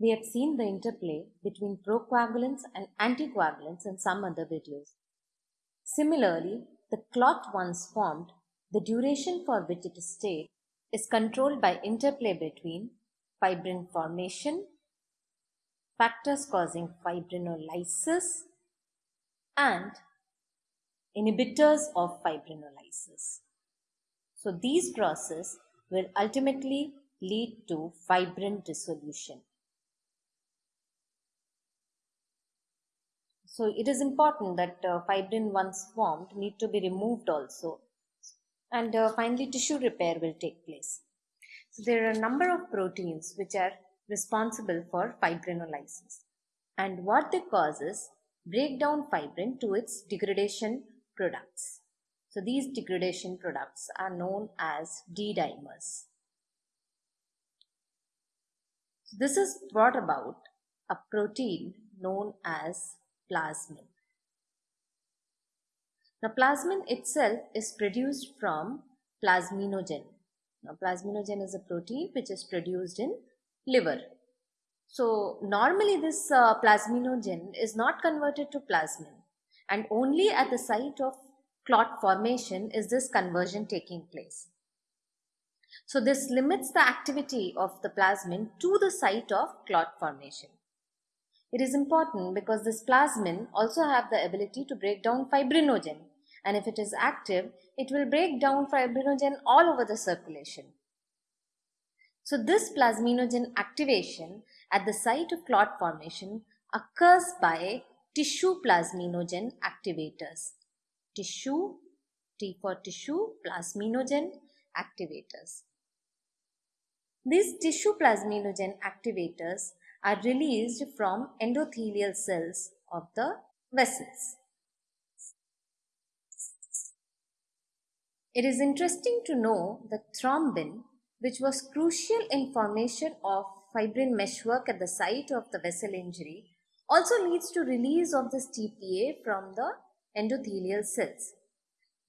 we have seen the interplay between procoagulants and anticoagulants in some other videos. Similarly, the clot once formed, the duration for which it is stayed is controlled by interplay between fibrin formation, factors causing fibrinolysis, and inhibitors of fibrinolysis. So these processes will ultimately lead to fibrin dissolution. So it is important that uh, fibrin once formed need to be removed also. And uh, finally tissue repair will take place. So there are a number of proteins which are responsible for fibrinolysis. And what they cause is break down fibrin to its degradation products. So these degradation products are known as D-dimers. This is brought about a protein known as plasmin. Now plasmin itself is produced from plasminogen. Now plasminogen is a protein which is produced in liver. So normally this uh, plasminogen is not converted to plasmin and only at the site of clot formation is this conversion taking place. So this limits the activity of the plasmin to the site of clot formation. It is important because this plasmin also have the ability to break down fibrinogen and if it is active, it will break down fibrinogen all over the circulation. So this plasminogen activation at the site of clot formation occurs by tissue plasminogen activators. Tissue, T for tissue, plasminogen activators. These tissue plasminogen activators are released from endothelial cells of the vessels. It is interesting to know that thrombin, which was crucial in formation of fibrin meshwork at the site of the vessel injury, also leads to release of this TPA from the endothelial cells.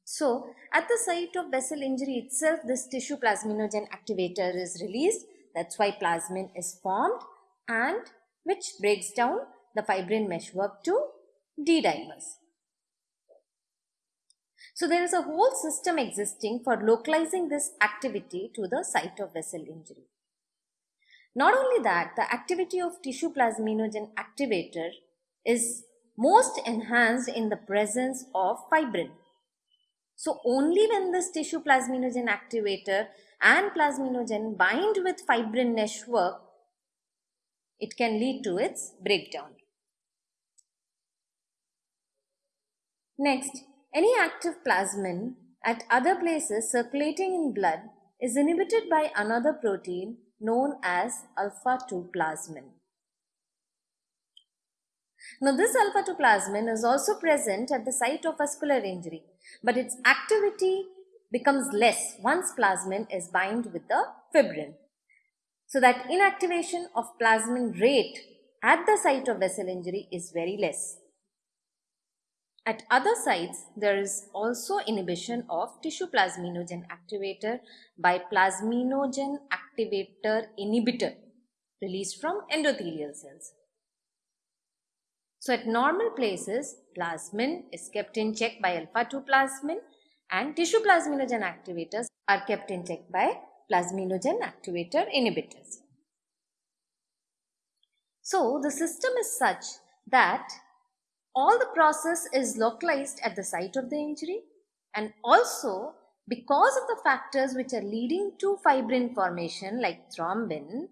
So, at the site of vessel injury itself, this tissue plasminogen activator is released. That's why plasmin is formed and which breaks down the fibrin meshwork to D-dimers. So there is a whole system existing for localizing this activity to the site of vessel injury. Not only that, the activity of tissue plasminogen activator is most enhanced in the presence of fibrin. So only when this tissue plasminogen activator and plasminogen bind with fibrin meshwork it can lead to its breakdown. Next, any active plasmin at other places circulating in blood is inhibited by another protein known as alpha-2 plasmin. Now this alpha-2 plasmin is also present at the site of vascular injury, but its activity becomes less once plasmin is bind with the fibrin so that inactivation of plasmin rate at the site of vessel injury is very less. At other sites, there is also inhibition of tissue plasminogen activator by plasminogen activator inhibitor released from endothelial cells. So at normal places, plasmin is kept in check by alpha-2 plasmin and tissue plasminogen activators are kept in check by plasminogen activator inhibitors. So the system is such that all the process is localized at the site of the injury and also because of the factors which are leading to fibrin formation like thrombin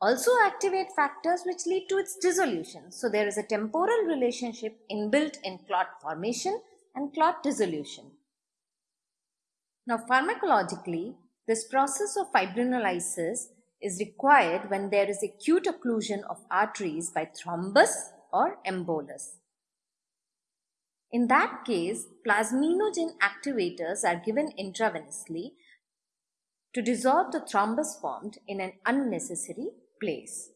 also activate factors which lead to its dissolution. So there is a temporal relationship inbuilt in clot formation and clot dissolution. Now pharmacologically, this process of fibrinolysis is required when there is acute occlusion of arteries by thrombus or embolus. In that case, plasminogen activators are given intravenously to dissolve the thrombus formed in an unnecessary place.